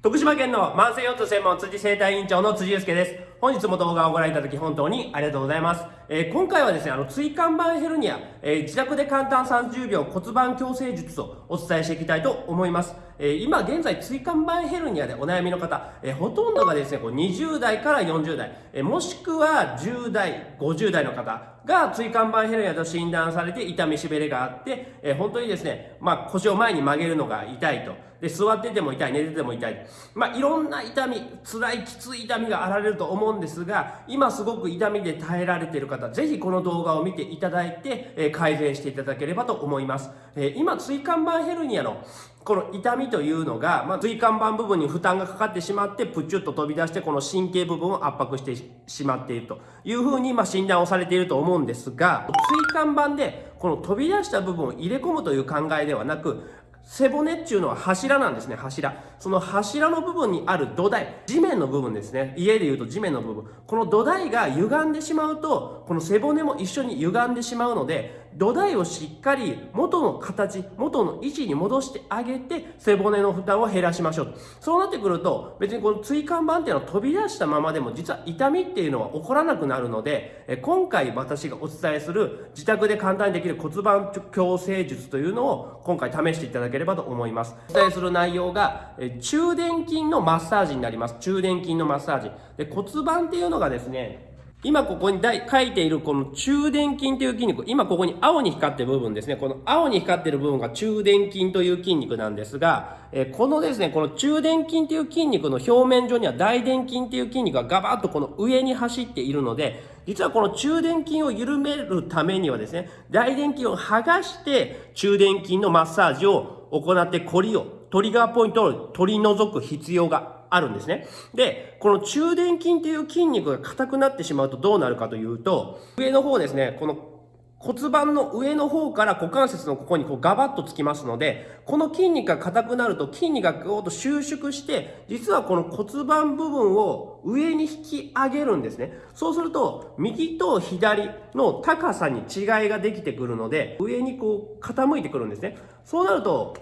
徳島県の慢性腰痛専門辻生態委員長の辻祐介です。本日も動画をご覧いただき本当にありがとうございます。えー、今回はですね、あの、椎間板ヘルニア、えー、自宅で簡単30秒骨盤矯正術をお伝えしていきたいと思います。えー、今現在椎間板ヘルニアでお悩みの方、えほとんどがですね、こう20代から40代、えもしくは10代、50代の方が椎間板ヘルニアと診断されて痛みしびれがあって、え本当にですね、まあ、腰を前に曲げるのが痛いと。で、座ってても痛い、寝てても痛い。まあ、いろんな痛み、辛い、きつい痛みがあられると思うんですが、今すごく痛みで耐えられている方、ぜひこの動画を見ていただいて、え、改善していただければと思います。え、今、椎間板ヘルニアのこの痛みというのが、まあ、椎間板部分に負担がかかってしまって、プチュッと飛び出して、この神経部分を圧迫してしまっているというふうに、ま、診断をされていると思うんですが、椎間板でこの飛び出した部分を入れ込むという考えではなく、背骨っていうのは柱なんですね、柱。その柱の部分にある土台、地面の部分ですね。家で言うと地面の部分。この土台が歪んでしまうと、この背骨も一緒に歪んでしまうので、土台をしっかり元の形、元の位置に戻してあげて、背骨の負担を減らしましょう。そうなってくると、別にこの椎間板っていうのは飛び出したままでも、実は痛みっていうのは起こらなくなるので、今回私がお伝えする自宅で簡単にできる骨盤矯正術というのを今回試していただければと思います。お伝えする内容が、中殿筋のマッサージになります。中殿筋のマッサージ。で骨盤っていうのがですね、今ここに書いているこの中殿筋という筋肉、今ここに青に光ってる部分ですね。この青に光ってる部分が中殿筋という筋肉なんですが、えこのですね、この中殿筋という筋肉の表面上には大殿筋という筋肉がガバッとこの上に走っているので、実はこの中殿筋を緩めるためにはですね、大殿筋を剥がして中殿筋のマッサージを行ってコリを、トリガーポイントを取り除く必要があるんですね。で、この中殿筋という筋肉が硬くなってしまうとどうなるかというと、上の方ですね、この骨盤の上の方から股関節のここにこうガバッとつきますので、この筋肉が硬くなると筋肉がぐーっと収縮して、実はこの骨盤部分を上に引き上げるんですね。そうすると、右と左の高さに違いができてくるので、上にこう傾いてくるんですね。そうなると、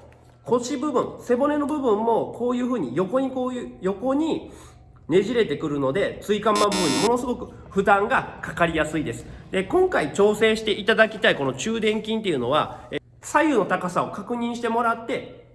腰部分、背骨の部分もこういうふうに横にこういう、横にねじれてくるので、椎間板部分にものすごく負担がかかりやすいです。で、今回調整していただきたいこの中殿筋っていうのは、左右の高さを確認してもらって、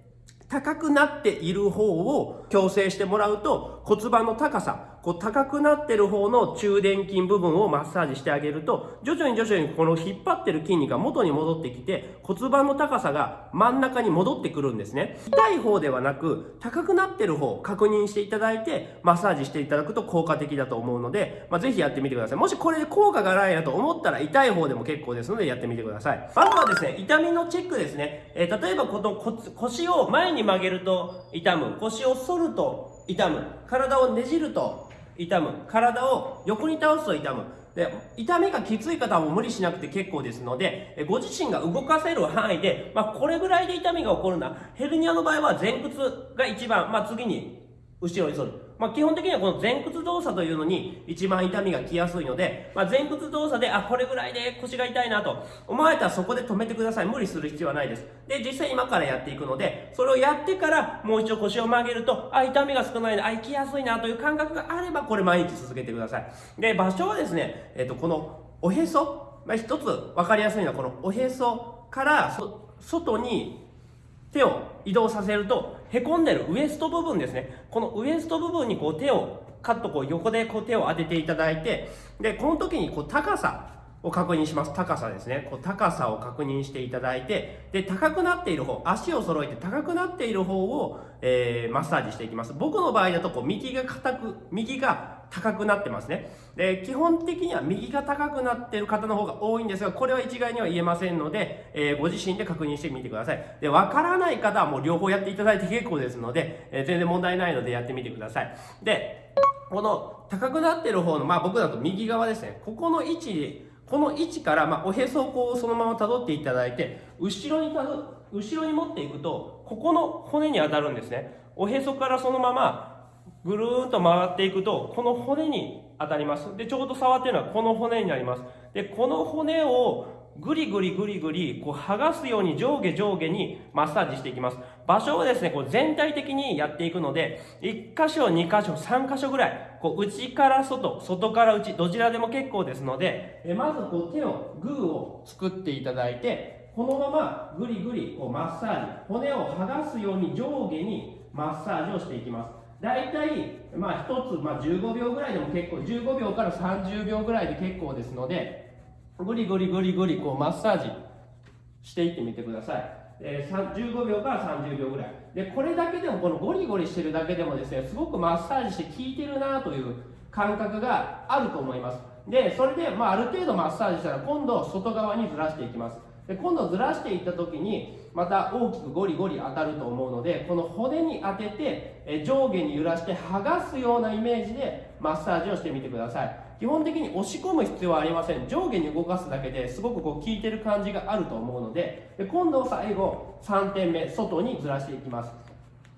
高くなっている方を矯正してもらうと骨盤の高さこう高くなってる方の中殿筋部分をマッサージしてあげると、徐々に徐々にこの引っ張ってる筋肉が元に戻ってきて、骨盤の高さが真ん中に戻ってくるんですね。痛い方ではなく、高くなってる方を確認していただいて、マッサージしていただくと効果的だと思うので、まあ、ぜひやってみてください。もしこれで効果がないなと思ったら、痛い方でも結構ですので、やってみてください。まずはですね、痛みのチェックですね。えー、例えばこの腰を前に曲げると痛む。腰を反ると痛む。体をねじると痛む。体を横に倒すと痛む。で痛みがきつい方はもう無理しなくて結構ですのでご自身が動かせる範囲で、まあ、これぐらいで痛みが起こるな。ヘルニアの場合は前屈が一番、まあ、次に後ろに反るまあ、基本的にはこの前屈動作というのに一番痛みが来やすいので、まあ、前屈動作で、あ、これぐらいで腰が痛いなと思われたらそこで止めてください。無理する必要はないです。で、実際今からやっていくので、それをやってからもう一度腰を曲げると、あ、痛みが少ないな、あ、行きやすいなという感覚があれば、これ毎日続けてください。で、場所はですね、えっ、と、このおへそ、まあ、一つ分かりやすいのはこのおへそから外に手を移動させると、へこんでるウエスト部分ですね。このウエスト部分にこう手を、カッとこう横でこう手を当てていただいて、で、この時にこう高さを確認します。高さですね。こう高さを確認していただいて、で、高くなっている方、足を揃えて高くなっている方を、えー、マッサージしていきます。僕の場合だとこう右が硬く、右が高くなってますね。で、基本的には右が高くなっている方の方が多いんですが、これは一概には言えませんので、えー、ご自身で確認してみてください。で、わからない方はもう両方やっていただいて結構ですので、えー、全然問題ないのでやってみてください。で、この高くなっている方の、まあ僕だと右側ですね。ここの位置、この位置から、まあ、おへそをこうそのまま辿っていただいて、後ろにたど、後ろに持っていくと、ここの骨に当たるんですね。おへそからそのままぐるーんと回っていくと、この骨に当たります。で、ちょうど触ってるのはこの骨になります。で、この骨をぐりぐりぐりぐり、こう剥がすように上下上下にマッサージしていきます。場所をですね、こう全体的にやっていくので、1箇所、2箇所、3箇所ぐらい、こう内から外、外から内、どちらでも結構ですので、えまずこう手のグーを作っていただいて、このままぐりぐりこうマッサージ、骨を剥がすように上下にマッサージをしていきます。大体、まあ、1つ、まあ、15秒ぐらいでも結構、15秒から30秒ぐらいで結構ですので、ぐりぐりぐりぐりこうマッサージしていってみてください。えー、15秒から30秒ぐらい。でこれだけでもこのゴリゴリしてるだけでもですねすごくマッサージして効いてるなという感覚があると思います。でそれで、まあ、ある程度マッサージしたら今度外側にずらしていきます。で今度ずらしていった時にまた大きくゴリゴリ当たると思うのでこの骨に当ててえ上下に揺らして剥がすようなイメージでマッサージをしてみてください。基本的に押し込む必要はありません。上下に動かすだけですごくこう効いてる感じがあると思うのでで今度最後3点目外にずらしていきます。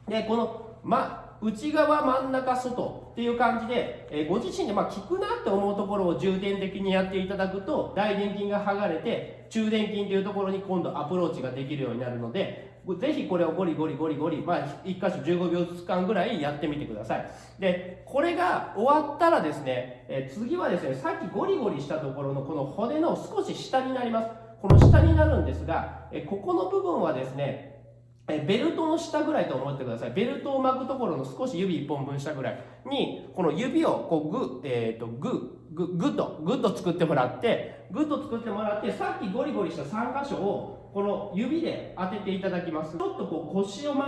でこの、ま、内側真ん中外っていう感じで、えご自身でま効くなって思うところを重点的にやっていただくと大臀筋が剥がれて中殿筋というところに今度アプローチができるようになるのでぜひこれをゴリゴリゴリゴリ、まあ、1箇所15秒ずつ間ぐらいやってみてください。で、これが終わったらですね、え次はですね、さっきゴリゴリしたところのこの骨の少し下になります。この下になるんですが、えここの部分はですね、えベルトの下ぐらいと思ってください。ベルトを巻くところの少し指1本分下ぐらいに、この指をこうグッ、えっ、ー、と、グッ、グッと、グッと作ってもらって、グッと作ってもらって、さっきゴリゴリした3箇所を、この指で当てていただきます。ちょっとこう腰を回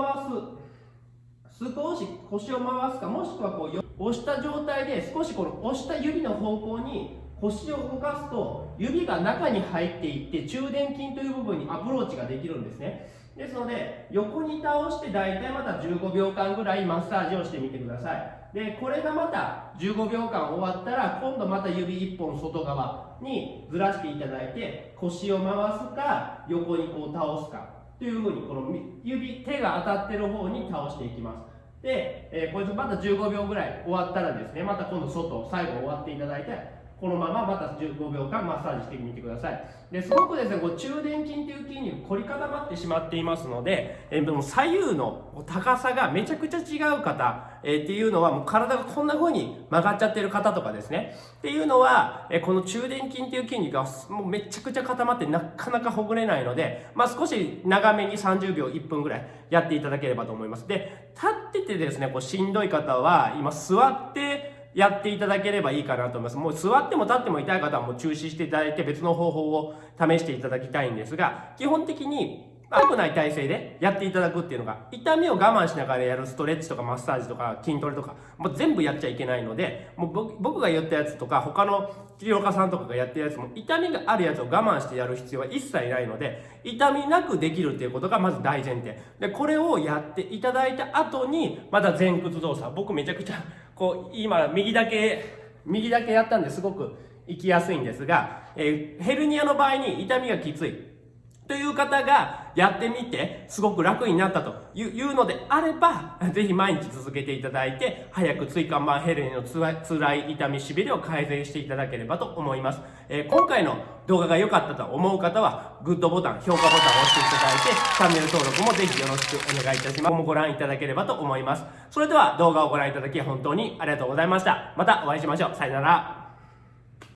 す。少し腰を回すか、もしくはこう押した状態で少しこの押した指の方向に腰を動かすと指が中に入っていって中殿筋という部分にアプローチができるんですね。ですので横に倒して大体また15秒間ぐらいマッサージをしてみてください。でこれがまた15秒間終わったら今度また指1本外側にずらしていただいて腰を回すか横にこう倒すかというふうにこの指手が当たってる方に倒していきます。で、えー、こいつまた15秒ぐらい終わったらですねまた今度外最後終わっていただいてこのまままた15秒間マッサージしてみてください。ですごくですねこう中殿筋という筋肉凝り固まってしまっていますので、えー、でも左右の高さがめちゃくちゃ違う方、え、っていうのはもう体がこんな風に曲がっちゃってる方とかですね。っていうのは、え、この中殿筋という筋肉がもうめちゃくちゃ固まってなかなかほぐれないので、まあ、少し長めに30秒1分ぐらいやっていただければと思います。で立っててですねこうしんどい方は今座ってやっていただければいいかなと思います。もう座っても立っても痛い方はもう中止していただいて別の方法を試していただきたいんですが、基本的に良くない体勢でやっていただくっていうのが、痛みを我慢しながらやるストレッチとかマッサージとか筋トレとか、もう全部やっちゃいけないので、もう僕が言ったやつとか、他の治療家さんとかがやってるやつも、痛みがあるやつを我慢してやる必要は一切ないので、痛みなくできるっていうことがまず大前提。で、これをやっていただいた後に、また前屈動作。僕めちゃくちゃこう今右だけ右だけやったんですごく行きやすいんですが、え、ヘルニアの場合に痛みがきついという方がやってみてすごく楽になったというのであればぜひ毎日続けていただいて早く椎間板ヘルニアのつらい痛みしびれを改善していただければと思います、えー、今回の動画が良かったと思う方はグッドボタン評価ボタンを押していただいてチャンネル登録もぜひよろしくお願いいたします。今後もご覧いただければと思います。それでは動画をご覧いただき本当にありがとうございました。またお会いしましょう。さよなら。